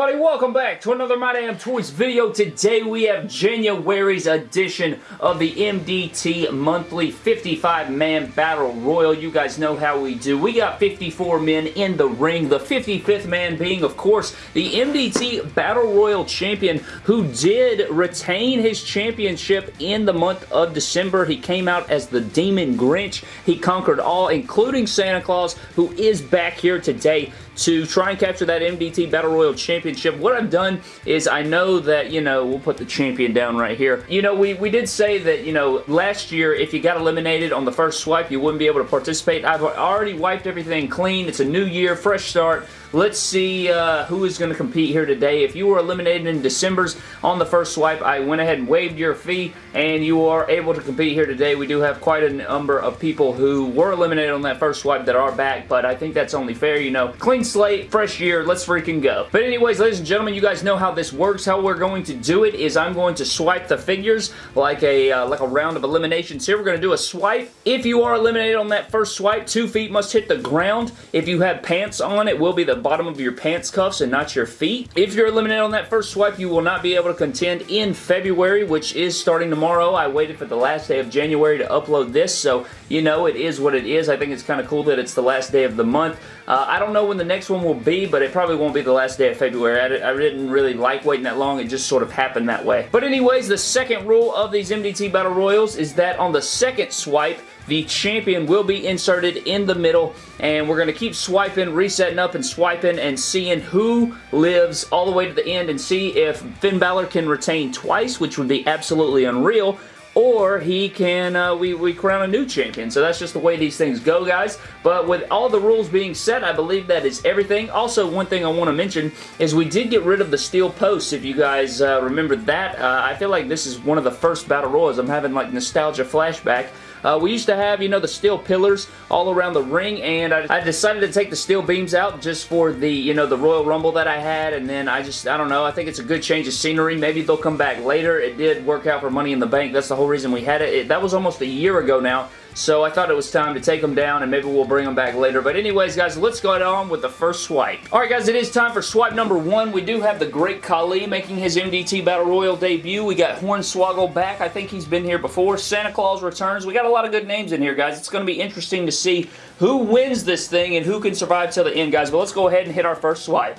everybody? Welcome back to another My Damn Toys video. Today we have January's edition of the MDT Monthly 55-Man Battle Royal. You guys know how we do. We got 54 men in the ring. The 55th man being, of course, the MDT Battle Royal Champion who did retain his championship in the month of December. He came out as the Demon Grinch. He conquered all, including Santa Claus, who is back here today to try and capture that MDT Battle Royal Championship. What I've done is I know that, you know, we'll put the champion down right here. You know, we, we did say that, you know, last year if you got eliminated on the first swipe, you wouldn't be able to participate. I've already wiped everything clean. It's a new year, fresh start. Let's see uh, who is going to compete here today. If you were eliminated in December's on the first swipe, I went ahead and waived your fee, and you are able to compete here today. We do have quite a number of people who were eliminated on that first swipe that are back, but I think that's only fair, you know. Clean slate, fresh year, let's freaking go. But anyways, ladies and gentlemen, you guys know how this works. How we're going to do it is I'm going to swipe the figures like a, uh, like a round of eliminations here. We're going to do a swipe. If you are eliminated on that first swipe, two feet must hit the ground. If you have pants on, it will be the bottom of your pants cuffs and not your feet. If you're eliminated on that first swipe, you will not be able to contend in February, which is starting tomorrow. I waited for the last day of January to upload this, so you know it is what it is. I think it's kind of cool that it's the last day of the month. Uh, I don't know when the next one will be, but it probably won't be the last day of February. I, I didn't really like waiting that long. It just sort of happened that way. But anyways, the second rule of these MDT Battle Royals is that on the second swipe, the champion will be inserted in the middle and we're going to keep swiping, resetting up and swiping and seeing who lives all the way to the end and see if Finn Balor can retain twice, which would be absolutely unreal, or he can, uh, we, we crown a new champion. So that's just the way these things go, guys. But with all the rules being set, I believe that is everything. Also, one thing I want to mention is we did get rid of the steel posts, if you guys uh, remember that. Uh, I feel like this is one of the first Battle Royals. I'm having like nostalgia flashback uh, we used to have, you know, the steel pillars all around the ring, and I, I, decided to take the steel beams out just for the, you know, the Royal Rumble that I had, and then I just, I don't know, I think it's a good change of scenery. Maybe they'll come back later. It did work out for Money in the Bank. That's the whole reason we had it. it that was almost a year ago now, so I thought it was time to take them down and maybe we'll bring them back later. But anyways, guys, let's go ahead on with the first swipe. Alright, guys, it is time for swipe number one. We do have the Great Khali making his MDT Battle Royal debut. We got Hornswoggle back. I think he's been here before. Santa Claus returns. We got a lot of good names in here, guys. It's going to be interesting to see who wins this thing and who can survive till the end, guys. But let's go ahead and hit our first swipe.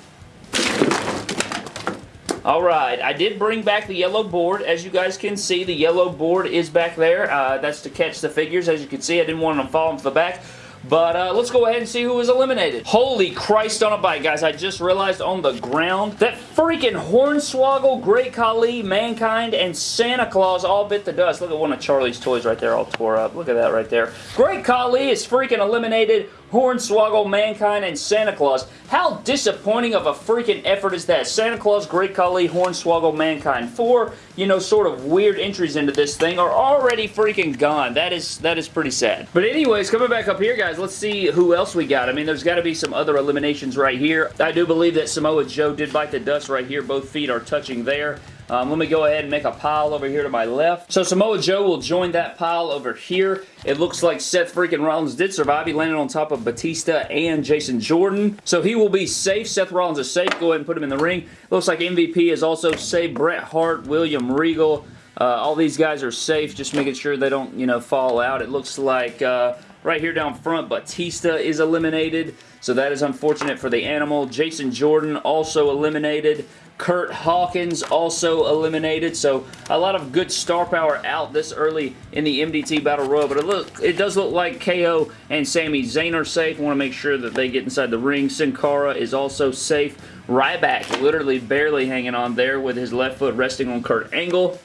Alright, I did bring back the yellow board. As you guys can see, the yellow board is back there. Uh, that's to catch the figures. As you can see, I didn't want them falling to the back. But uh, let's go ahead and see who was eliminated. Holy Christ on a bike, guys. I just realized on the ground that freaking Hornswoggle, Great Khali, Mankind, and Santa Claus all bit the dust. Look at one of Charlie's toys right there all tore up. Look at that right there. Great Khali is freaking eliminated. Hornswoggle, Mankind, and Santa Claus. How disappointing of a freaking effort is that? Santa Claus, Great Khali, Hornswoggle, Mankind. Four, you know, sort of weird entries into this thing are already freaking gone. That is that is pretty sad. But anyways, coming back up here, guys, let's see who else we got. I mean, there's got to be some other eliminations right here. I do believe that Samoa Joe did bite the dust right here. Both feet are touching there. Um, let me go ahead and make a pile over here to my left. So Samoa Joe will join that pile over here. It looks like Seth freaking Rollins did survive. He landed on top of Batista and Jason Jordan. So he will be safe. Seth Rollins is safe. Go ahead and put him in the ring. Looks like MVP is also safe. Bret Hart, William Regal. Uh, all these guys are safe. Just making sure they don't, you know, fall out. It looks like... Uh, Right here down front, Batista is eliminated, so that is unfortunate for the animal. Jason Jordan also eliminated. Kurt Hawkins also eliminated, so a lot of good star power out this early in the MDT Battle Royal, but it, look, it does look like KO and Sami Zayn are safe. Want to make sure that they get inside the ring. Sin Cara is also safe. Ryback literally barely hanging on there with his left foot resting on Kurt Angle.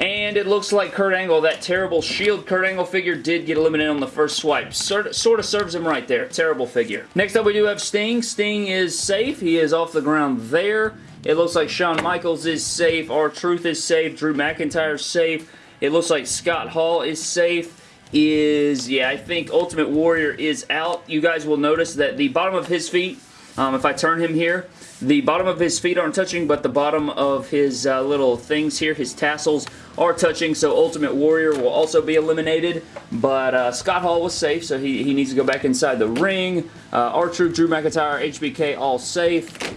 And it looks like Kurt Angle, that terrible Shield Kurt Angle figure did get eliminated on the first swipe. Sort, sort of serves him right there. Terrible figure. Next up we do have Sting. Sting is safe. He is off the ground there. It looks like Shawn Michaels is safe. R-Truth is safe. Drew McIntyre is safe. It looks like Scott Hall is safe. Is, yeah, I think Ultimate Warrior is out. You guys will notice that the bottom of his feet, um, if I turn him here, the bottom of his feet aren't touching, but the bottom of his uh, little things here, his tassels, are touching, so Ultimate Warrior will also be eliminated. But uh, Scott Hall was safe, so he, he needs to go back inside the ring. Uh, R-Truth, Drew McIntyre, HBK all safe.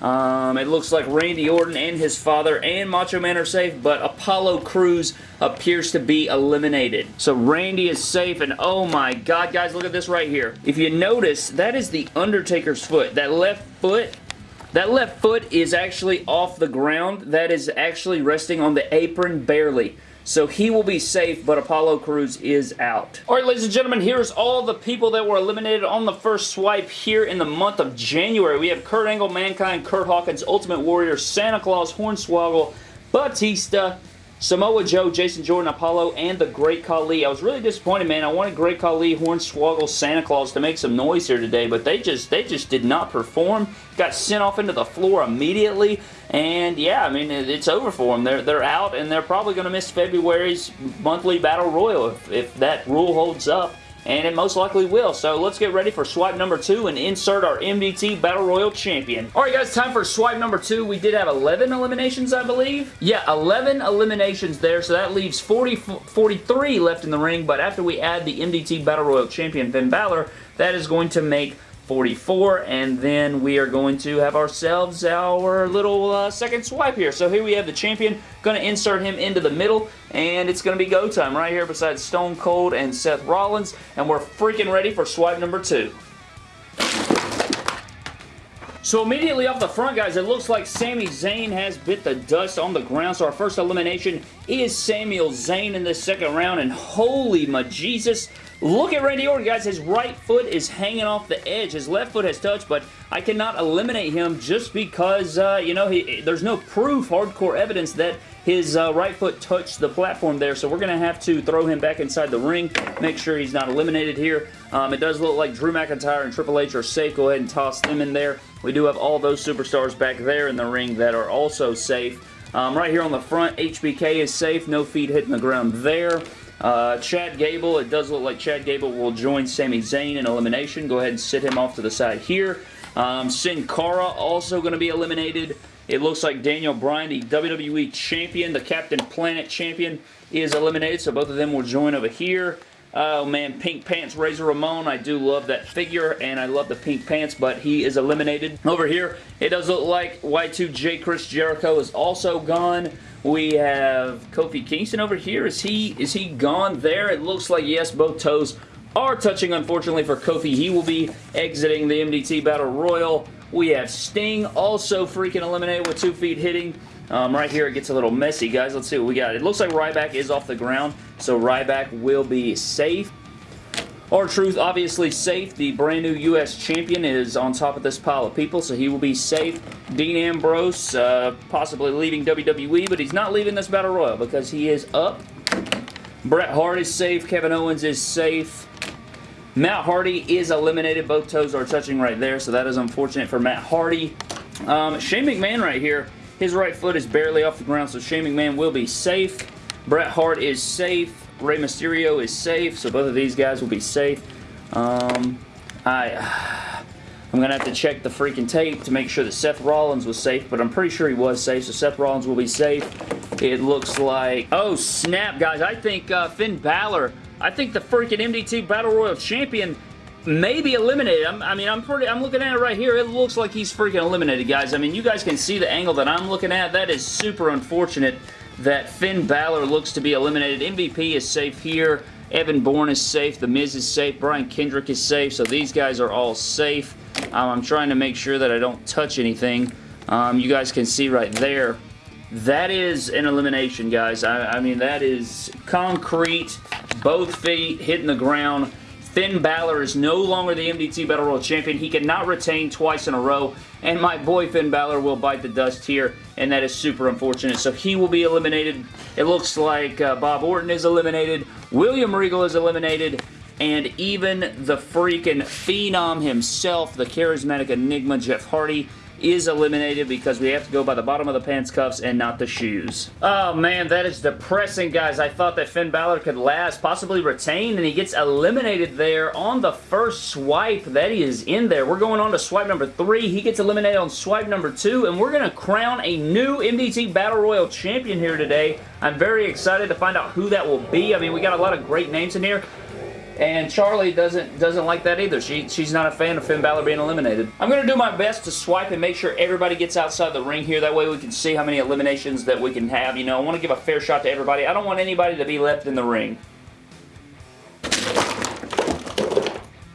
Um, it looks like Randy Orton and his father and Macho Man are safe, but Apollo Crews appears to be eliminated. So Randy is safe, and oh my god, guys, look at this right here. If you notice, that is the Undertaker's foot. That left foot that left foot is actually off the ground. That is actually resting on the apron barely. So he will be safe, but Apollo Crews is out. Alright, ladies and gentlemen, here's all the people that were eliminated on the first swipe here in the month of January. We have Kurt Angle, Mankind, Kurt Hawkins, Ultimate Warrior, Santa Claus, Hornswoggle, Batista, Samoa Joe, Jason Jordan, Apollo, and the Great Khali. I was really disappointed, man. I wanted Great Khali, Hornswoggle, Santa Claus to make some noise here today, but they just they just did not perform. Got sent off into the floor immediately, and yeah, I mean, it's over for them. They're, they're out, and they're probably going to miss February's monthly Battle Royal if, if that rule holds up and it most likely will. So let's get ready for swipe number two and insert our MDT Battle Royal Champion. Alright guys, time for swipe number two. We did have 11 eliminations, I believe. Yeah, 11 eliminations there, so that leaves 40, 43 left in the ring, but after we add the MDT Battle Royal Champion Finn Balor, that is going to make 44 and then we are going to have ourselves our little uh, second swipe here. So here we have the champion. Going to insert him into the middle and it's going to be go time right here beside Stone Cold and Seth Rollins and we're freaking ready for swipe number two. So immediately off the front, guys, it looks like Sami Zayn has bit the dust on the ground. So our first elimination is Samuel Zayn in this second round. And holy majesus, Look at Randy Orton, guys. His right foot is hanging off the edge. His left foot has touched, but I cannot eliminate him just because, uh, you know, he, there's no proof, hardcore evidence that his uh, right foot touched the platform there, so we're going to have to throw him back inside the ring, make sure he's not eliminated here. Um, it does look like Drew McIntyre and Triple H are safe. Go ahead and toss them in there. We do have all those superstars back there in the ring that are also safe. Um, right here on the front, HBK is safe. No feet hitting the ground there. Uh, Chad Gable, it does look like Chad Gable will join Sami Zayn in elimination. Go ahead and sit him off to the side here. Um, Sin Cara also going to be eliminated. It looks like Daniel Bryan, the WWE Champion, the Captain Planet Champion, is eliminated, so both of them will join over here. Oh man, Pink Pants Razor Ramon. I do love that figure and I love the pink pants, but he is eliminated. Over here, it does look like Y2J Chris Jericho is also gone. We have Kofi Kingston over here. Is he is he gone there? It looks like yes, both toes are touching unfortunately for Kofi. He will be exiting the MDT Battle Royal. We have Sting also freaking eliminated with two feet hitting. Um, right here it gets a little messy, guys. Let's see what we got. It looks like Ryback is off the ground, so Ryback will be safe. R-Truth obviously safe. The brand new U.S. champion is on top of this pile of people, so he will be safe. Dean Ambrose uh, possibly leaving WWE, but he's not leaving this Battle Royal because he is up. Bret Hart is safe. Kevin Owens is safe. Matt Hardy is eliminated. Both toes are touching right there, so that is unfortunate for Matt Hardy. Um, Shane McMahon right here, his right foot is barely off the ground, so Shane McMahon will be safe. Bret Hart is safe. Rey Mysterio is safe, so both of these guys will be safe. Um, I, I'm going to have to check the freaking tape to make sure that Seth Rollins was safe, but I'm pretty sure he was safe, so Seth Rollins will be safe. It looks like... Oh, snap, guys. I think uh, Finn Balor... I think the freaking MDT Battle Royal Champion may be eliminated. I'm, i mean, I'm pretty. I'm looking at it right here. It looks like he's freaking eliminated, guys. I mean, you guys can see the angle that I'm looking at. That is super unfortunate that Finn Balor looks to be eliminated. MVP is safe here. Evan Bourne is safe. The Miz is safe. Brian Kendrick is safe. So these guys are all safe. Um, I'm trying to make sure that I don't touch anything. Um, you guys can see right there. That is an elimination, guys. I, I mean, that is concrete. Both feet hitting the ground. Finn Balor is no longer the MDT Battle Royal Champion. He cannot retain twice in a row, and my boy Finn Balor will bite the dust here, and that is super unfortunate. So he will be eliminated. It looks like uh, Bob Orton is eliminated, William Regal is eliminated, and even the freaking Phenom himself, the charismatic enigma Jeff Hardy, is eliminated because we have to go by the bottom of the pants cuffs and not the shoes. Oh man, that is depressing, guys. I thought that Finn Balor could last, possibly retain, and he gets eliminated there on the first swipe that he is in there. We're going on to swipe number three. He gets eliminated on swipe number two, and we're going to crown a new MDT Battle Royal champion here today. I'm very excited to find out who that will be. I mean, we got a lot of great names in here. And Charlie doesn't doesn't like that either. She She's not a fan of Finn Balor being eliminated. I'm going to do my best to swipe and make sure everybody gets outside the ring here. That way we can see how many eliminations that we can have. You know, I want to give a fair shot to everybody. I don't want anybody to be left in the ring.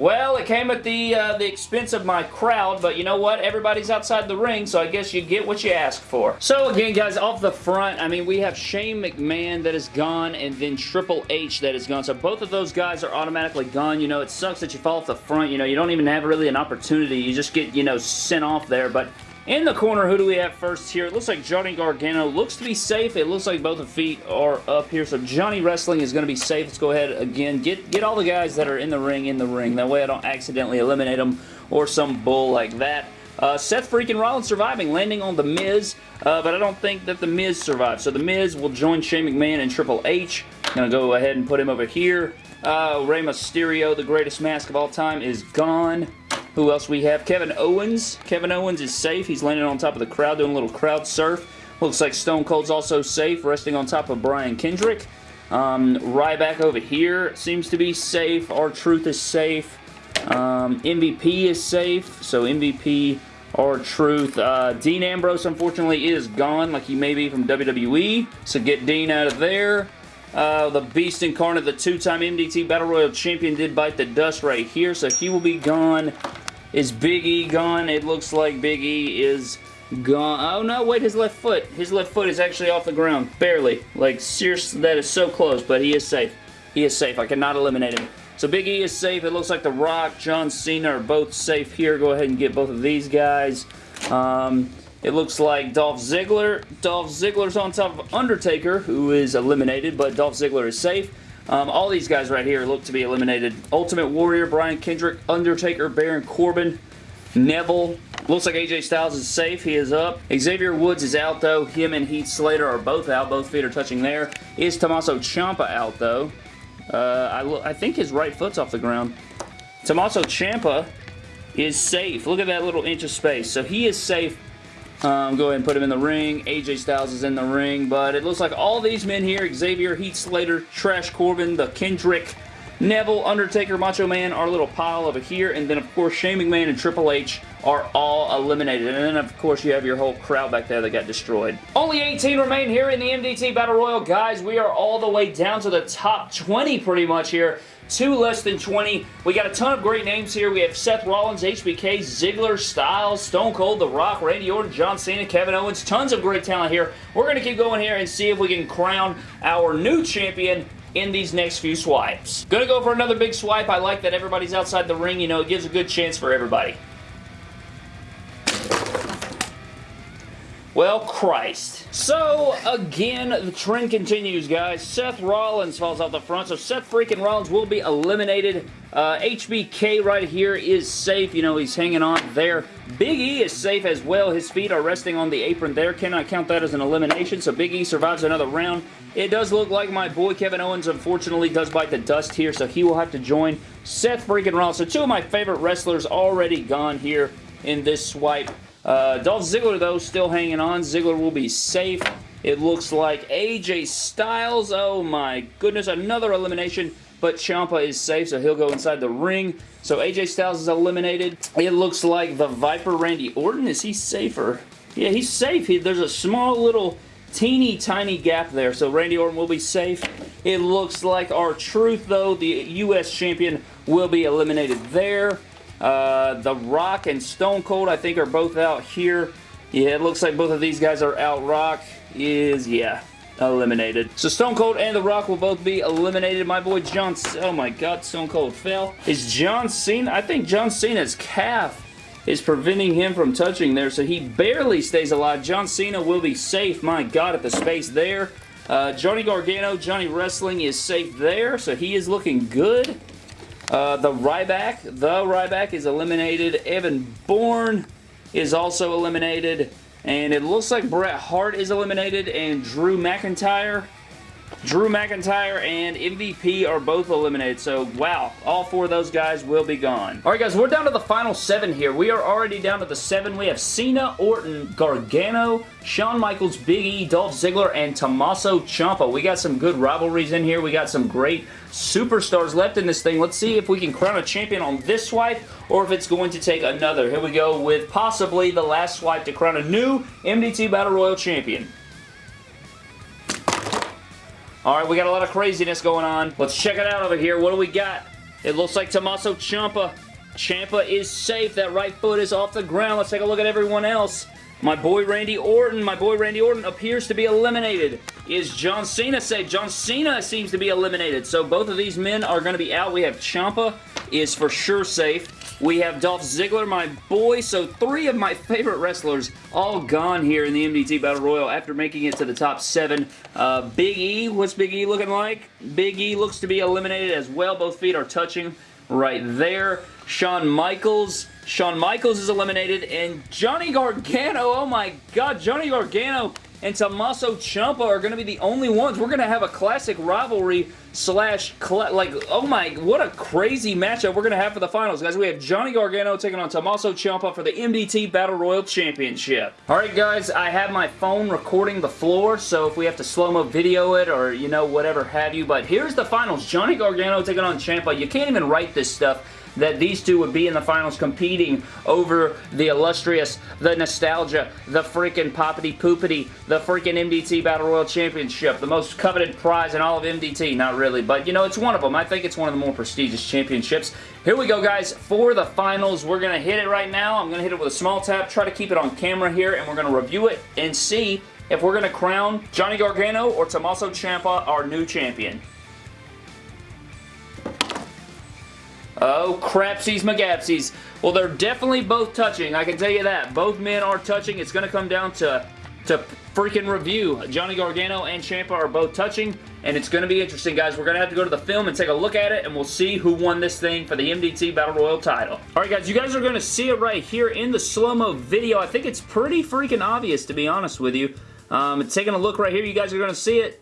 Well, it came at the uh, the expense of my crowd, but you know what? Everybody's outside the ring, so I guess you get what you ask for. So again, guys, off the front, I mean, we have Shane McMahon that is gone, and then Triple H that is gone. So both of those guys are automatically gone. You know, it sucks that you fall off the front. You know, you don't even have really an opportunity. You just get, you know, sent off there, but in the corner, who do we have first here? It looks like Johnny Gargano looks to be safe. It looks like both the feet are up here, so Johnny Wrestling is going to be safe. Let's go ahead again. Get, get all the guys that are in the ring in the ring. That way I don't accidentally eliminate them or some bull like that. Uh, Seth freaking Rollins surviving, landing on The Miz, uh, but I don't think that The Miz survived. So The Miz will join Shane McMahon and Triple H. To go ahead and put him over here. Uh, Rey Mysterio, the greatest mask of all time, is gone. Who else we have? Kevin Owens. Kevin Owens is safe. He's landing on top of the crowd doing a little crowd surf. Looks like Stone Cold's also safe, resting on top of Brian Kendrick. Um, Ryback over here seems to be safe. R-Truth is safe. Um, MVP is safe. So MVP, R-Truth. Uh, Dean Ambrose, unfortunately, is gone, like he may be from WWE. So get Dean out of there. Uh, the Beast Incarnate, the two-time MDT Battle Royal Champion, did bite the dust right here, so he will be gone. Is Big E gone? It looks like Big E is gone. Oh no, wait, his left foot. His left foot is actually off the ground. Barely. Like, seriously, that is so close, but he is safe. He is safe. I cannot eliminate him. So Big E is safe. It looks like The Rock, John Cena are both safe here. Go ahead and get both of these guys. Um, it looks like Dolph Ziggler. Dolph Ziggler's on top of Undertaker, who is eliminated, but Dolph Ziggler is safe. Um, all these guys right here look to be eliminated. Ultimate Warrior, Brian Kendrick, Undertaker, Baron Corbin, Neville. Looks like AJ Styles is safe. He is up. Xavier Woods is out, though. Him and Heath Slater are both out. Both feet are touching there. Is Tommaso Ciampa out, though? Uh, I, I think his right foot's off the ground. Tommaso Ciampa is safe. Look at that little inch of space. So he is safe um, go ahead and put him in the ring. AJ Styles is in the ring, but it looks like all these men here, Xavier, Heath Slater, Trash Corbin, the Kendrick, Neville, Undertaker, Macho Man, our little pile over here, and then of course Shane McMahon and Triple H are all eliminated. And then of course you have your whole crowd back there that got destroyed. Only 18 remain here in the MDT Battle Royal. Guys, we are all the way down to the top 20 pretty much here two less than 20. We got a ton of great names here. We have Seth Rollins, HBK, Ziggler, Styles, Stone Cold, The Rock, Randy Orton, John Cena, Kevin Owens. Tons of great talent here. We're going to keep going here and see if we can crown our new champion in these next few swipes. Gonna go for another big swipe. I like that everybody's outside the ring. You know, it gives a good chance for everybody. Well, Christ. So, again, the trend continues, guys. Seth Rollins falls out the front, so Seth freaking Rollins will be eliminated. Uh, HBK right here is safe. You know, he's hanging on there. Big E is safe as well. His feet are resting on the apron there. Cannot count that as an elimination, so Big E survives another round. It does look like my boy Kevin Owens, unfortunately, does bite the dust here, so he will have to join Seth freaking Rollins. So two of my favorite wrestlers already gone here in this swipe. Uh, Dolph Ziggler, though, still hanging on. Ziggler will be safe. It looks like AJ Styles. Oh, my goodness. Another elimination. But Ciampa is safe, so he'll go inside the ring. So AJ Styles is eliminated. It looks like the Viper Randy Orton. Is he safer? Yeah, he's safe. He, there's a small little teeny tiny gap there. So Randy Orton will be safe. It looks like R-Truth, though, the U.S. champion, will be eliminated there. Uh, the Rock and Stone Cold, I think, are both out here. Yeah, it looks like both of these guys are out. Rock is, yeah, eliminated. So Stone Cold and The Rock will both be eliminated. My boy John, oh my god, Stone Cold fell. Is John Cena, I think John Cena's calf is preventing him from touching there, so he barely stays alive. John Cena will be safe, my god, at the space there. Uh, Johnny Gargano, Johnny Wrestling is safe there, so he is looking good. Uh, the Ryback, the Ryback is eliminated. Evan Bourne is also eliminated. And it looks like Bret Hart is eliminated and Drew McIntyre Drew McIntyre and MVP are both eliminated. So, wow, all four of those guys will be gone. All right, guys, we're down to the final seven here. We are already down to the seven. We have Cena, Orton, Gargano, Shawn Michaels, Big E, Dolph Ziggler, and Tommaso Ciampa. We got some good rivalries in here. We got some great superstars left in this thing. Let's see if we can crown a champion on this swipe or if it's going to take another. Here we go with possibly the last swipe to crown a new MDT Battle Royal champion. Alright, we got a lot of craziness going on. Let's check it out over here. What do we got? It looks like Tommaso Ciampa. Ciampa is safe. That right foot is off the ground. Let's take a look at everyone else. My boy Randy Orton, my boy Randy Orton appears to be eliminated. Is John Cena safe? John Cena seems to be eliminated. So both of these men are going to be out. We have Ciampa is for sure safe. We have Dolph Ziggler, my boy. So three of my favorite wrestlers all gone here in the MDT Battle Royal after making it to the top seven. Uh, Big E, what's Big E looking like? Big E looks to be eliminated as well. Both feet are touching right there. Shawn Michaels. Shawn Michaels is eliminated. And Johnny Gargano, oh my god, Johnny Gargano and Tommaso Ciampa are going to be the only ones. We're going to have a classic rivalry slash, like, oh my, what a crazy matchup we're to have for the finals. Guys, we have Johnny Gargano taking on Tommaso Ciampa for the MDT Battle Royal Championship. Alright guys, I have my phone recording the floor, so if we have to slow-mo video it or, you know, whatever have you, but here's the finals. Johnny Gargano taking on Ciampa. You can't even write this stuff that these two would be in the finals competing over the illustrious, the nostalgia, the freaking poppity poopity, the freaking MDT Battle Royal Championship, the most coveted prize in all of MDT. Not really, but you know, it's one of them. I think it's one of the more prestigious championships. Here we go, guys, for the finals. We're going to hit it right now. I'm going to hit it with a small tap, try to keep it on camera here, and we're going to review it and see if we're going to crown Johnny Gargano or Tommaso Ciampa our new champion. Oh, crapsies McGapsies. Well, they're definitely both touching. I can tell you that. Both men are touching. It's going to come down to, to freaking review. Johnny Gargano and Ciampa are both touching, and it's going to be interesting, guys. We're going to have to go to the film and take a look at it, and we'll see who won this thing for the MDT Battle Royal title. Alright, guys, you guys are going to see it right here in the slow-mo video. I think it's pretty freaking obvious, to be honest with you. Um, taking a look right here, you guys are going to see it.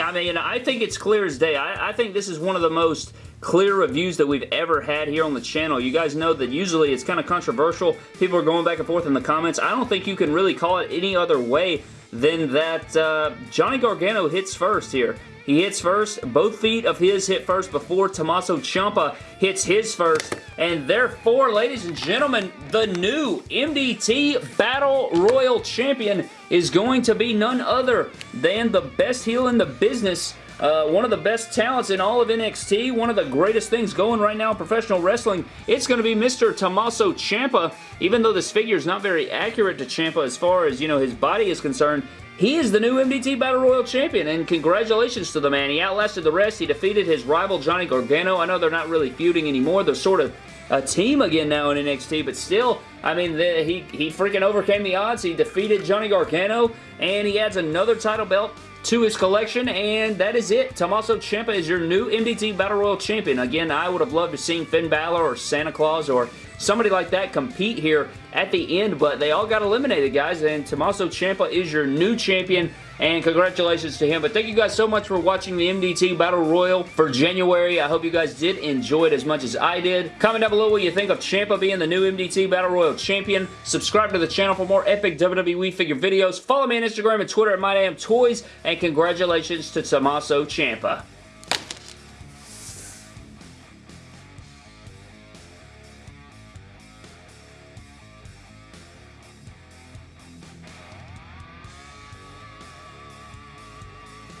I mean, I think it's clear as day. I, I think this is one of the most clear reviews that we've ever had here on the channel. You guys know that usually it's kind of controversial. People are going back and forth in the comments. I don't think you can really call it any other way than that uh, Johnny Gargano hits first here. He hits first. Both feet of his hit first before Tommaso Ciampa hits his first. And therefore, ladies and gentlemen, the new MDT Battle Royal Champion is going to be none other than the best heel in the business, uh, one of the best talents in all of NXT, one of the greatest things going right now in professional wrestling. It's going to be Mr. Tommaso Ciampa. Even though this figure is not very accurate to Ciampa as far as, you know, his body is concerned, he is the new MDT Battle Royal Champion, and congratulations to the man. He outlasted the rest. He defeated his rival, Johnny Gargano. I know they're not really feuding anymore. They're sort of a team again now in NXT, but still, I mean, the, he, he freaking overcame the odds. He defeated Johnny Gargano, and he adds another title belt to his collection, and that is it. Tommaso Ciampa is your new MDT Battle Royal Champion. Again, I would have loved to see Finn Balor or Santa Claus or somebody like that compete here at the end, but they all got eliminated, guys, and Tommaso Ciampa is your new champion, and congratulations to him. But thank you guys so much for watching the MDT Battle Royal for January. I hope you guys did enjoy it as much as I did. Comment down below what you think of Ciampa being the new MDT Battle Royal Champion. Subscribe to the channel for more epic WWE figure videos. Follow me on Instagram and Twitter at MyDamnToys, and congratulations to Tommaso Ciampa.